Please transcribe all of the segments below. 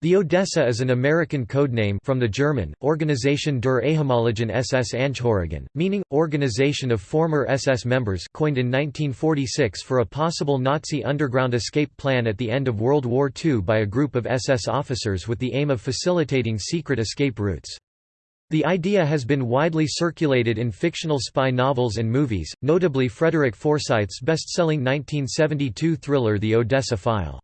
The Odessa is an American codename from the German, Organisation der ehemaligen SS Angehörigen, meaning, Organization of Former SS Members coined in 1946 for a possible Nazi underground escape plan at the end of World War II by a group of SS officers with the aim of facilitating secret escape routes. The idea has been widely circulated in fictional spy novels and movies, notably Frederick Forsyth's best-selling 1972 thriller The Odessa File.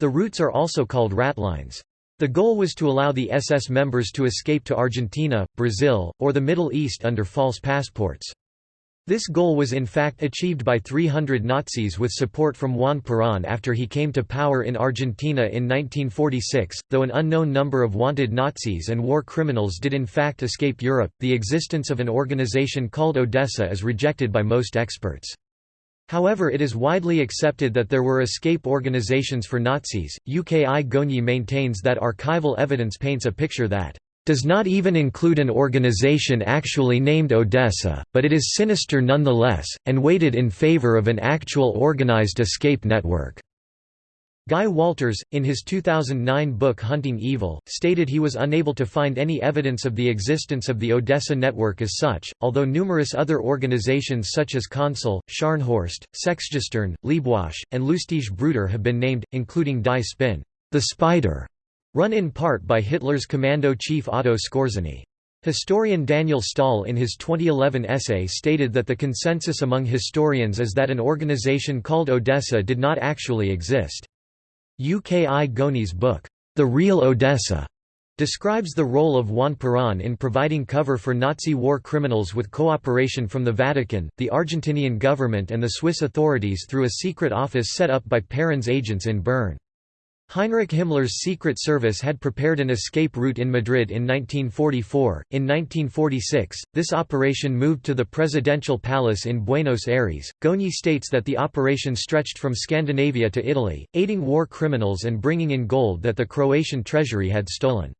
The routes are also called ratlines. The goal was to allow the SS members to escape to Argentina, Brazil, or the Middle East under false passports. This goal was in fact achieved by 300 Nazis with support from Juan Perón after he came to power in Argentina in 1946. Though an unknown number of wanted Nazis and war criminals did in fact escape Europe, the existence of an organization called Odessa is rejected by most experts. However it is widely accepted that there were escape organizations for Nazis. UKI Goñi maintains that archival evidence paints a picture that does not even include an organization actually named Odessa, but it is sinister nonetheless, and weighted in favor of an actual organized escape network. Guy Walters, in his 2009 book Hunting Evil, stated he was unable to find any evidence of the existence of the Odessa network as such, although numerous other organizations such as Consul, Scharnhorst, Sechsgestirn, Leibwache, and Lustige Bruder have been named, including Die Spinne, the Spider, run in part by Hitler's commando chief Otto Skorzeny. Historian Daniel Stahl in his 2011 essay stated that the consensus among historians is that an organization called Odessa did not actually exist. UKI Goñi's book, The Real Odessa, describes the role of Juan Perón in providing cover for Nazi war criminals with cooperation from the Vatican, the Argentinian government and the Swiss authorities through a secret office set up by Perón's agents in Bern. Heinrich Himmler's Secret Service had prepared an escape route in Madrid in 1944. In 1946, this operation moved to the presidential palace in Buenos Aires. Goñi states that the operation stretched from Scandinavia to Italy, aiding war criminals and bringing in gold that the Croatian treasury had stolen.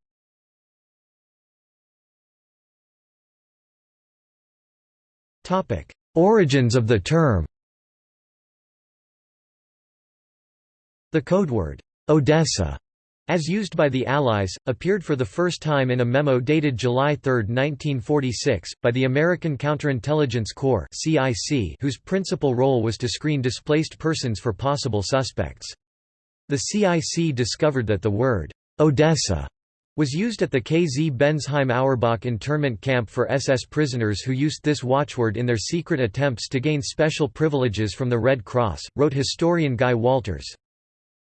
Origins of the term The codeword Odessa, as used by the Allies, appeared for the first time in a memo dated July 3, 1946, by the American Counterintelligence Corps whose principal role was to screen displaced persons for possible suspects. The CIC discovered that the word, Odessa, was used at the KZ Bensheim Auerbach internment camp for SS prisoners who used this watchword in their secret attempts to gain special privileges from the Red Cross, wrote historian Guy Walters.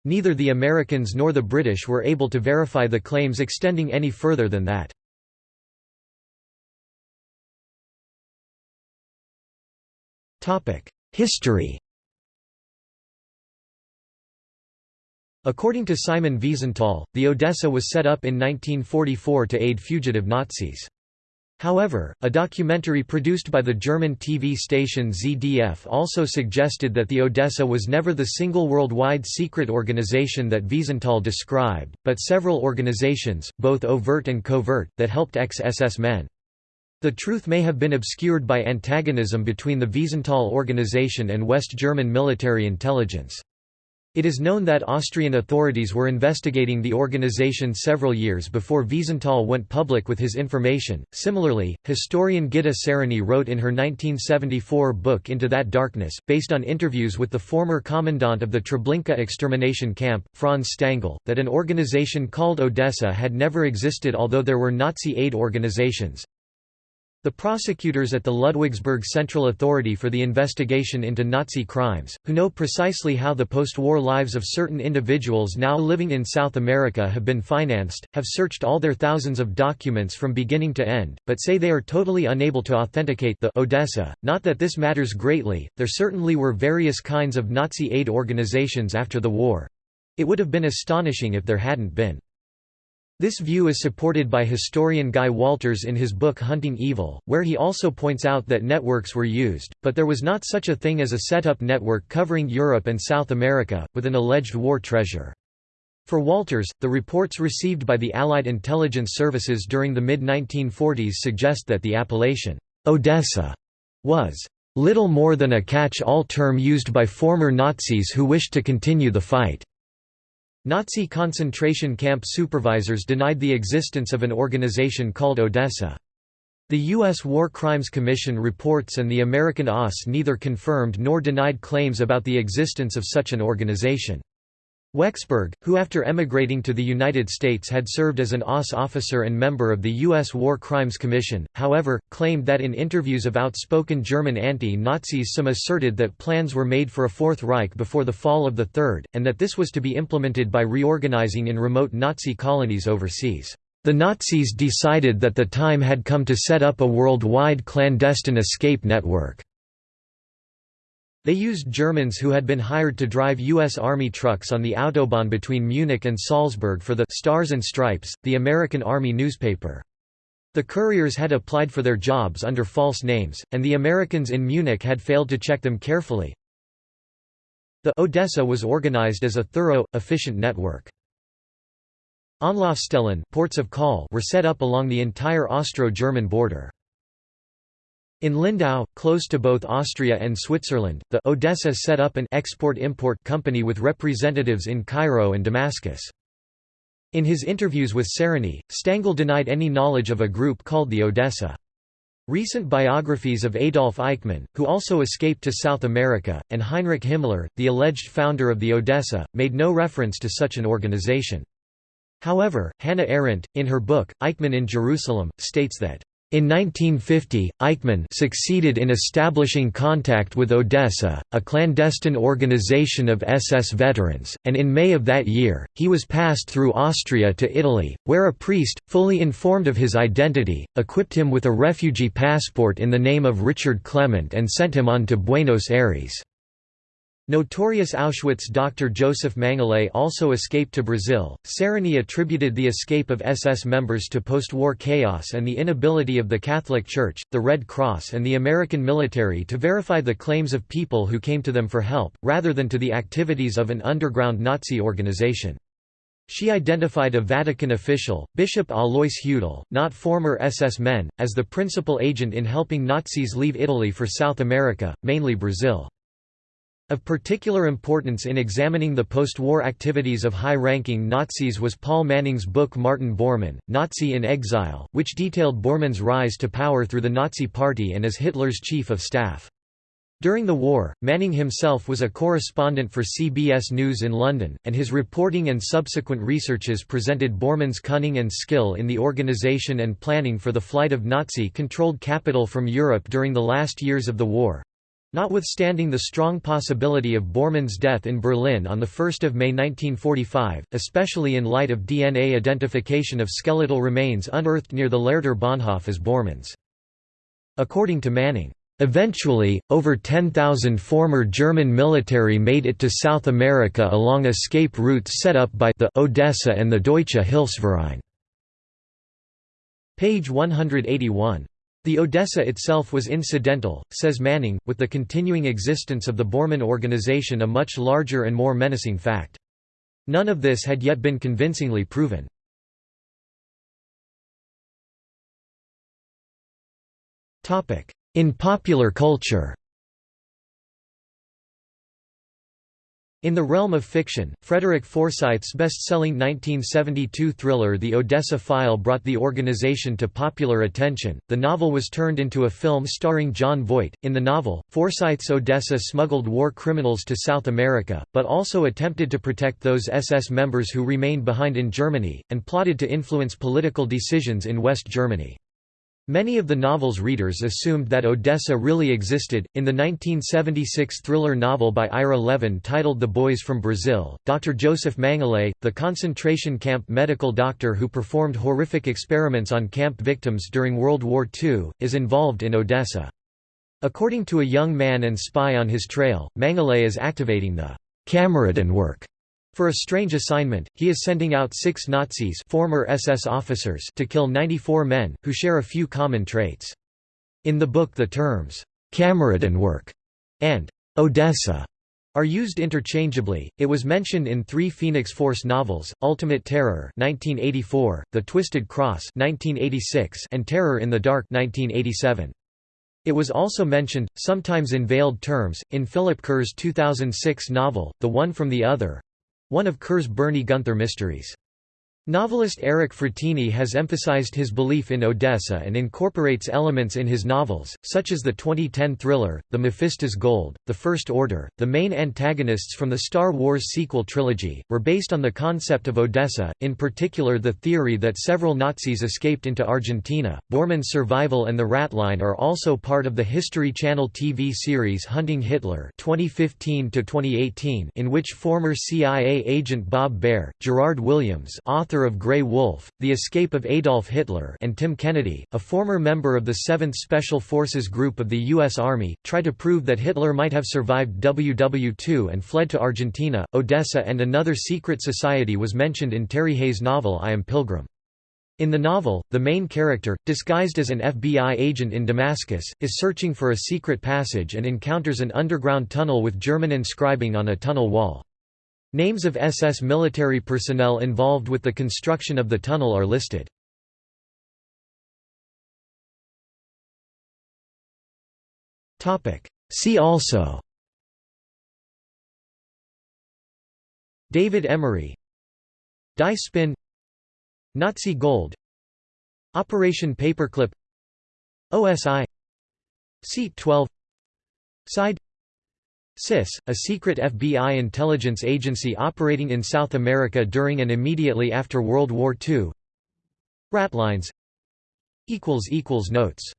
Neither the Americans nor the British were able to verify the claims extending any further than that. History According to Simon Wiesenthal, the Odessa was set up in 1944 to aid fugitive Nazis. However, a documentary produced by the German TV station ZDF also suggested that the Odessa was never the single worldwide secret organization that Wiesenthal described, but several organizations, both overt and covert, that helped ex-SS men. The truth may have been obscured by antagonism between the Wiesenthal organization and West German military intelligence. It is known that Austrian authorities were investigating the organization several years before Wiesenthal went public with his information. Similarly, historian Gitta Sereny wrote in her 1974 book Into That Darkness, based on interviews with the former commandant of the Treblinka extermination camp, Franz Stangl, that an organization called Odessa had never existed although there were Nazi aid organizations. The prosecutors at the Ludwigsburg Central Authority for the Investigation into Nazi Crimes, who know precisely how the post-war lives of certain individuals now living in South America have been financed, have searched all their thousands of documents from beginning to end, but say they are totally unable to authenticate the Odessa. Not that this matters greatly, there certainly were various kinds of Nazi aid organizations after the war. It would have been astonishing if there hadn't been. This view is supported by historian Guy Walters in his book Hunting Evil, where he also points out that networks were used, but there was not such a thing as a set-up network covering Europe and South America, with an alleged war treasure. For Walters, the reports received by the Allied intelligence services during the mid-1940s suggest that the appellation, Odessa, was little more than a catch-all term used by former Nazis who wished to continue the fight. Nazi concentration camp supervisors denied the existence of an organization called Odessa. The U.S. War Crimes Commission reports and the American OSS neither confirmed nor denied claims about the existence of such an organization. Wexberg, who after emigrating to the United States had served as an OSS officer and member of the U.S. War Crimes Commission, however, claimed that in interviews of outspoken German anti-Nazis some asserted that plans were made for a Fourth Reich before the fall of the Third, and that this was to be implemented by reorganizing in remote Nazi colonies overseas. The Nazis decided that the time had come to set up a worldwide clandestine escape network. They used Germans who had been hired to drive U.S. Army trucks on the Autobahn between Munich and Salzburg for the Stars and Stripes, the American Army newspaper. The couriers had applied for their jobs under false names, and the Americans in Munich had failed to check them carefully. The Odessa was organized as a thorough, efficient network. Anlaufstellen ports of call were set up along the entire Austro-German border. In Lindau, close to both Austria and Switzerland, the Odessa set up an export-import company with representatives in Cairo and Damascus. In his interviews with Sereny, Stangl denied any knowledge of a group called the Odessa. Recent biographies of Adolf Eichmann, who also escaped to South America, and Heinrich Himmler, the alleged founder of the Odessa, made no reference to such an organization. However, Hannah Arendt, in her book, Eichmann in Jerusalem, states that in 1950, Eichmann succeeded in establishing contact with Odessa, a clandestine organization of SS veterans, and in May of that year, he was passed through Austria to Italy, where a priest, fully informed of his identity, equipped him with a refugee passport in the name of Richard Clement and sent him on to Buenos Aires. Notorious Auschwitz Dr. Joseph Mengele also escaped to Brazil. Sereny attributed the escape of SS members to post-war chaos and the inability of the Catholic Church, the Red Cross and the American military to verify the claims of people who came to them for help, rather than to the activities of an underground Nazi organization. She identified a Vatican official, Bishop Alois Hudal, not former SS men, as the principal agent in helping Nazis leave Italy for South America, mainly Brazil. Of particular importance in examining the post-war activities of high-ranking Nazis was Paul Manning's book Martin Bormann, Nazi in Exile, which detailed Bormann's rise to power through the Nazi Party and as Hitler's chief of staff. During the war, Manning himself was a correspondent for CBS News in London, and his reporting and subsequent researches presented Bormann's cunning and skill in the organization and planning for the flight of Nazi-controlled capital from Europe during the last years of the war. Notwithstanding the strong possibility of Bormann's death in Berlin on 1 May 1945, especially in light of DNA identification of skeletal remains unearthed near the Lehrter Bahnhof as Bormann's. According to Manning, Eventually, over 10,000 former German military made it to South America along escape routes set up by the Odessa and the Deutsche Hilfsverein. Page 181. The Odessa itself was incidental, says Manning, with the continuing existence of the Bormann organization a much larger and more menacing fact. None of this had yet been convincingly proven. In popular culture In the realm of fiction, Frederick Forsyth's best-selling 1972 thriller The Odessa File brought the organization to popular attention. The novel was turned into a film starring Jon Voight. In the novel, Forsyth's Odessa smuggled war criminals to South America, but also attempted to protect those SS members who remained behind in Germany, and plotted to influence political decisions in West Germany. Many of the novel's readers assumed that Odessa really existed. In the 1976 thriller novel by Ira Levin titled The Boys from Brazil, Dr. Joseph Mengele, the concentration camp medical doctor who performed horrific experiments on camp victims during World War II, is involved in Odessa. According to a young man and spy on his trail, Mengele is activating the work for a strange assignment, he is sending out six Nazis former SS officers to kill 94 men, who share a few common traits. In the book the terms, "'Kameradenwerk' and "'Odessa' are used interchangeably. It was mentioned in three Phoenix Force novels: Ultimate Terror (1984), The Twisted Cross (1986), and Terror in the Dark (1987). It was also mentioned, sometimes in veiled terms, in Philip Kerr's 2006 novel, The One from the Other, one of Kerr's Bernie Gunther mysteries. Novelist Eric Frattini has emphasized his belief in Odessa and incorporates elements in his novels, such as the 2010 thriller, The Mephistos Gold, The First Order. The main antagonists from the Star Wars sequel trilogy were based on the concept of Odessa, in particular the theory that several Nazis escaped into Argentina. Bormann's survival and the Ratline are also part of the History Channel TV series Hunting Hitler (2015–2018), in which former CIA agent Bob Baer, Gerard Williams, author of Grey Wolf, The Escape of Adolf Hitler and Tim Kennedy, a former member of the 7th Special Forces Group of the U.S. Army, try to prove that Hitler might have survived WW2 and fled to Argentina. Odessa and another secret society was mentioned in Terry Hayes' novel I Am Pilgrim. In the novel, the main character, disguised as an FBI agent in Damascus, is searching for a secret passage and encounters an underground tunnel with German inscribing on a tunnel wall. Names of SS military personnel involved with the construction of the tunnel are listed. See also David Emery Die Spinne Nazi Gold Operation Paperclip OSI Seat 12 Side CIS, a secret FBI intelligence agency operating in South America during and immediately after World War II Ratlines. Notes